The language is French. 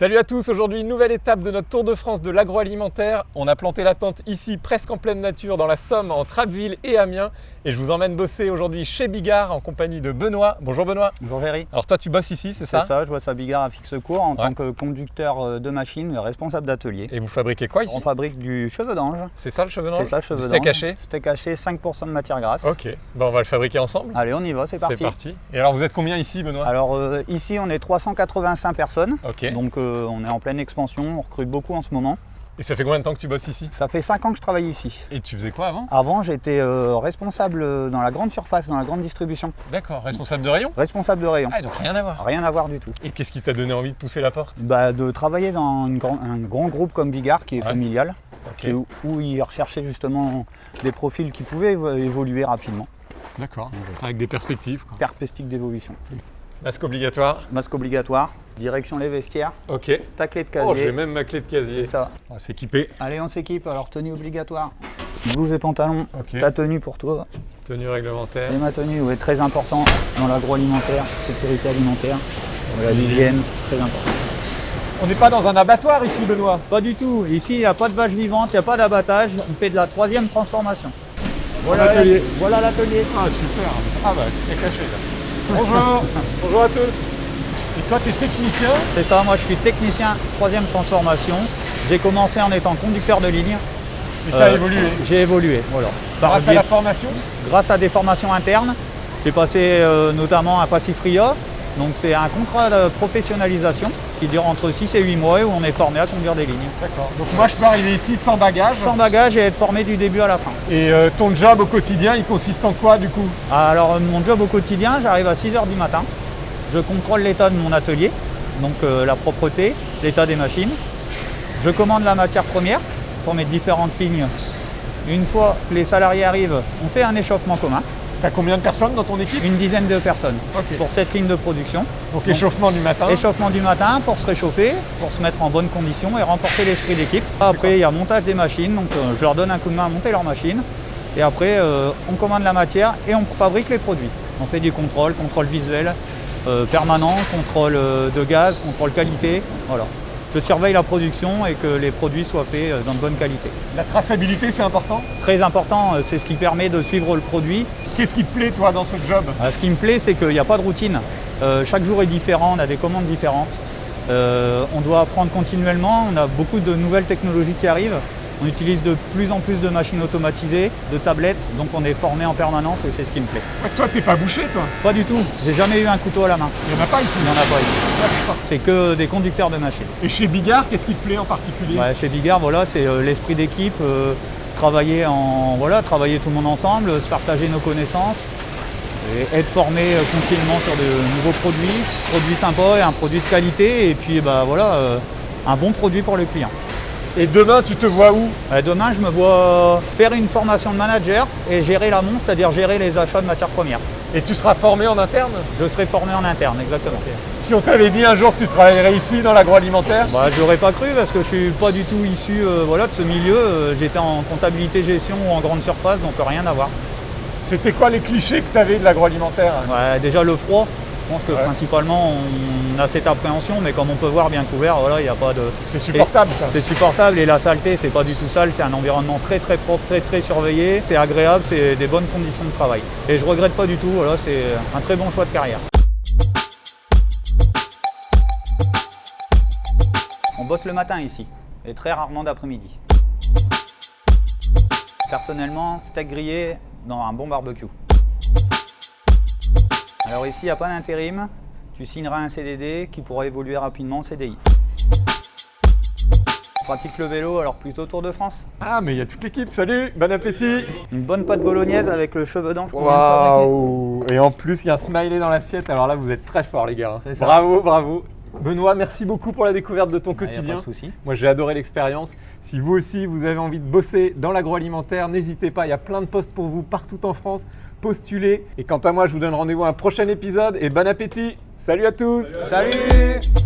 Salut à tous, aujourd'hui nouvelle étape de notre Tour de France de l'agroalimentaire. On a planté la tente ici presque en pleine nature dans la Somme entre Abbeville et Amiens et je vous emmène bosser aujourd'hui chez Bigard en compagnie de Benoît. Bonjour Benoît. Bonjour Véry. Alors toi tu bosses ici, c'est ça? C'est ça, je bosse à Bigard à fixe court en tant que conducteur euh, de machine, responsable d'atelier. Et vous fabriquez quoi ici? On fabrique du cheveu d'ange. C'est ça le cheveu d'ange? C'est ça le cheveu d'ange. Steak haché? Steak haché, 5% de matière grasse. Ok, bon on va le fabriquer ensemble. Allez, on y va, c'est parti. C'est parti. Et alors vous êtes combien ici Benoît? Alors euh, ici on est 385 personnes. Ok. Donc euh, on est en pleine expansion, on recrute beaucoup en ce moment. Et ça fait combien de temps que tu bosses ici? Ça fait 5 ans que je travaille ici. Et tu faisais quoi avant? Avant j'étais euh, responsable dans la grande surface, dans la grande distribution. D'accord, responsable de rayon? Responsable de rayon. Ah donc rien à voir. Rien à voir du tout. Et qu'est-ce qui t'a donné envie de pousser la porte? Bah, de travailler dans une grand- un grand groupe comme Bigard qui est Ouais. familial, où, où ils recherchaient justement des profils qui pouvaient évo- évoluer rapidement. d'accord. Avec des perspectives. quoi. D'évolution. Masque obligatoire. Masque obligatoire, direction les vestiaires, Ok. ta clé de Oh j'ai casier. même ma clé de casier. C'est ça. On va s'équiper. Allez, on s'équipe. Alors, tenue obligatoire. Blouse et pantalon. Ok. Ta tenue pour toi. Tenue réglementaire. Et ma tenue, oui, très important dans l'agroalimentaire, sécurité alimentaire. Voilà, l'hygiène, très important. On n'est pas dans un abattoir ici, Benoît. Pas du tout. Ici, il n'y a pas de vache vivante, il n'y a pas d'abattage. On fait de la troisième transformation. Voilà l'atelier. la- Voilà l'atelier. Ah, super. Ah, bah, c'était caché là. Bonjour. Bonjour à tous. Et toi, tu es technicien C'est ça, moi je suis technicien troisième transformation. J'ai commencé en étant conducteur de ligne. et tu as Euh, évolué. J'ai évolué, voilà. Par Grâce à la formation grâce à des formations internes. J'ai passé euh, notamment à Passifria. Donc c'est un contrat de professionnalisation qui dure entre 6 et 8 mois et où on est formé à conduire des lignes. D'accord. Donc moi, je peux arriver ici sans bagage. Sans bagage et être formé du début à la fin. Et euh, ton job au quotidien, il consiste en quoi du coup? Alors euh, mon job au quotidien, j'arrive à 6h du matin. Je contrôle l'état de mon atelier, donc euh, la propreté, l'état des machines. Je commande la matière première pour mes différentes lignes. Une fois que les salariés arrivent, on fait un échauffement commun, T'as combien de personnes dans ton équipe une dizaine de personnes pour cette ligne de production. Donc échauffement du matin. Échauffement du matin pour se réchauffer, pour se mettre en bonne condition et renforcer l'esprit d'équipe. Après, il y a montage des machines, donc euh, je leur donne un coup de main à monter leurs machines. Et après, euh, on commande la matière et on fabrique les produits. On fait du contrôle, contrôle visuel euh, permanent, contrôle de gaz, contrôle qualité. Voilà. Je surveille la production et que les produits soient faits dans de bonne qualité. La traçabilité, c'est important? Très important, c'est ce qui permet de suivre le produit. Qu'est-ce qui te plaît toi dans ce job? Euh, Ce qui me plaît, c'est qu'il n'y a pas de routine. Euh, chaque jour est différent, on a des commandes différentes. Euh, on doit apprendre continuellement, on a beaucoup de nouvelles technologies qui arrivent. On utilise de plus en plus de machines automatisées, de tablettes, donc on est formé en permanence et c'est ce qui me plaît. Ouais, Toi, t'es pas bouché toi? Pas du tout, j'ai jamais eu un couteau à la main. Il n'y en a pas ici? Il n'y en a pas ici. C'est que des conducteurs de machines. Et chez Bigard, qu'est-ce qui te plaît en particulier? Ouais, chez Bigard, voilà, c'est l'esprit d'équipe, euh, travailler en voilà, travailler tout le monde ensemble, se partager nos connaissances et être formé euh, continuellement sur de nouveaux produits, produits sympas et un produit de qualité et puis bah voilà, euh, un bon produit pour le client. Et demain, tu te vois où? Euh, demain, je me vois faire une formation de manager et gérer la monte, c'est-à-dire gérer les achats de matières premières. Et tu seras formé en interne Je serai formé en interne, exactement. Si on t'avait dit un jour que tu travaillerais ici dans l'agroalimentaire Bah, j'aurais pas cru parce que je suis pas du tout issu euh, voilà, de ce milieu. Euh, J'étais en comptabilité gestion ou en grande surface, donc rien à voir. C'était quoi les clichés que tu avais de l'agroalimentaire? Ouais, déjà le froid, pense que Ouais. principalement on a cette appréhension, mais comme on peut voir bien couvert, voilà, il n'y a pas de. C'est supportable ça. C'est supportable et la saleté, c'est pas du tout sale, c'est un environnement très très propre, très très surveillé, c'est agréable, c'est des bonnes conditions de travail. Et je regrette pas du tout, voilà, c'est un très bon choix de carrière. On bosse le matin ici, et très rarement d'après-midi. Personnellement, steak grillé dans un bon barbecue. Alors ici, il n'y a pas d'intérim. Tu signeras un CDD qui pourra évoluer rapidement en CDI. Pratique le vélo, alors plutôt Tour de France. Ah, mais il y a toute l'équipe. Salut, bon appétit. Une bonne pâte bolognaise avec le cheveu d'ange. Waouh Et en plus, il y a un smiley dans l'assiette. Alors là, vous êtes très forts, les gars. Bravo, bravo. Benoît, merci beaucoup pour la découverte de ton Ah, pas quotidien. de souci. Moi, j'ai adoré l'expérience. Si vous aussi, vous avez envie de bosser dans l'agroalimentaire, n'hésitez pas. Il y a plein de postes pour vous partout en France. Postulez. Et quant à moi, je vous donne rendez-vous à un prochain épisode. Et bon appétit. Salut à tous. Salut